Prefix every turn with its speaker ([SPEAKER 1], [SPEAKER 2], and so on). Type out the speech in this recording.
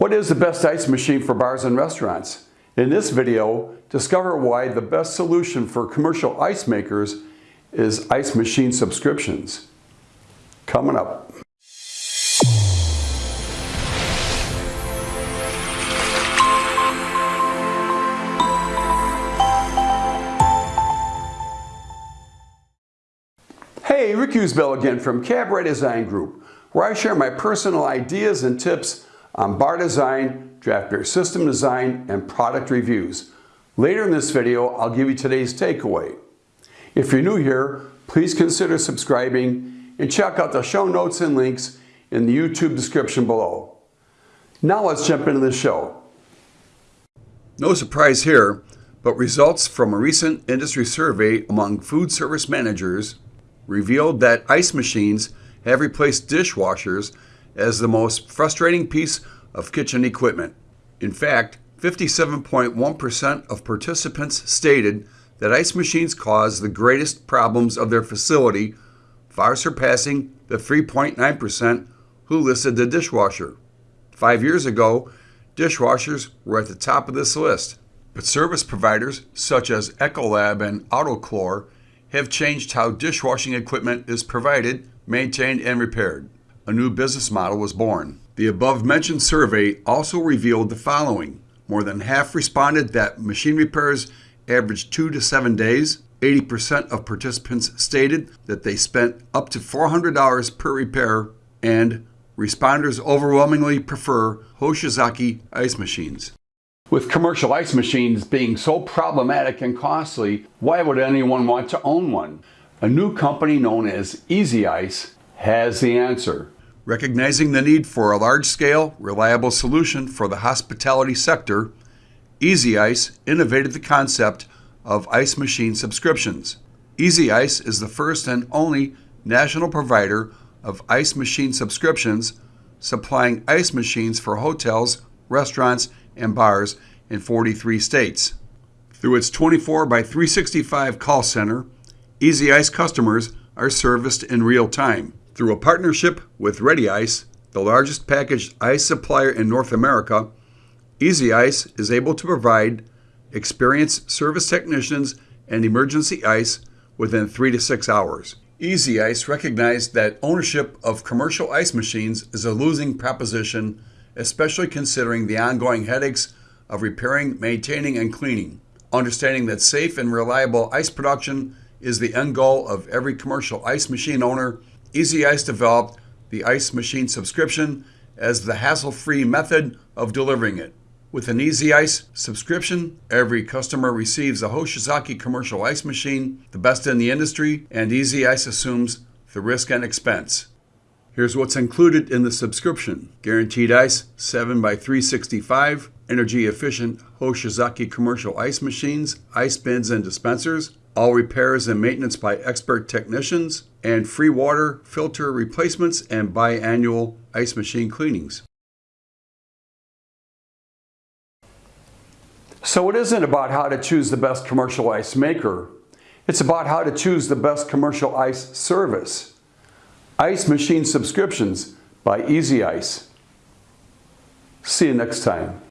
[SPEAKER 1] What is the best ice machine for bars and restaurants? In this video, discover why the best solution for commercial ice makers is ice machine subscriptions. Coming up. Hey, Rick Usbell again from Cabaret Design Group, where I share my personal ideas and tips on bar design, draft beer system design, and product reviews. Later in this video, I'll give you today's takeaway. If you're new here, please consider subscribing and check out the show notes and links in the YouTube description below. Now let's jump into the show. No surprise here, but results from a recent industry survey among food service managers revealed that ice machines have replaced dishwashers as the most frustrating piece of kitchen equipment. In fact, 57.1% of participants stated that ice machines cause the greatest problems of their facility, far surpassing the 3.9% who listed the dishwasher. Five years ago, dishwashers were at the top of this list. But service providers such as Ecolab and Auto-Chlor have changed how dishwashing equipment is provided, maintained, and repaired a new business model was born. The above mentioned survey also revealed the following. More than half responded that machine repairs averaged two to seven days. 80% of participants stated that they spent up to $400 per repair, and responders overwhelmingly prefer Hoshizaki ice machines. With commercial ice machines being so problematic and costly, why would anyone want to own one? A new company known as Easy Ice has the answer. Recognizing the need for a large-scale, reliable solution for the hospitality sector, Easy Ice innovated the concept of ice machine subscriptions. Easy Ice is the first and only national provider of ice machine subscriptions, supplying ice machines for hotels, restaurants, and bars in 43 states. Through its 24 by 365 call center, Easy Ice customers are serviced in real time. Through a partnership with Ready Ice, the largest packaged ice supplier in North America, Easy Ice is able to provide experienced service technicians and emergency ice within three to six hours. Easy Ice recognized that ownership of commercial ice machines is a losing proposition, especially considering the ongoing headaches of repairing, maintaining, and cleaning. Understanding that safe and reliable ice production is the end goal of every commercial ice machine owner, Easy Ice developed the ice machine subscription as the hassle-free method of delivering it. With an Easy Ice subscription, every customer receives a Hoshizaki commercial ice machine, the best in the industry, and Easy Ice assumes the risk and expense. Here's what's included in the subscription. Guaranteed Ice 7 by 365 energy efficient Hoshizaki commercial ice machines, ice bins and dispensers, all repairs and maintenance by expert technicians, and free water filter replacements and biannual ice machine cleanings. So it isn't about how to choose the best commercial ice maker. It's about how to choose the best commercial ice service. Ice Machine Subscriptions by Easy Ice. See you next time.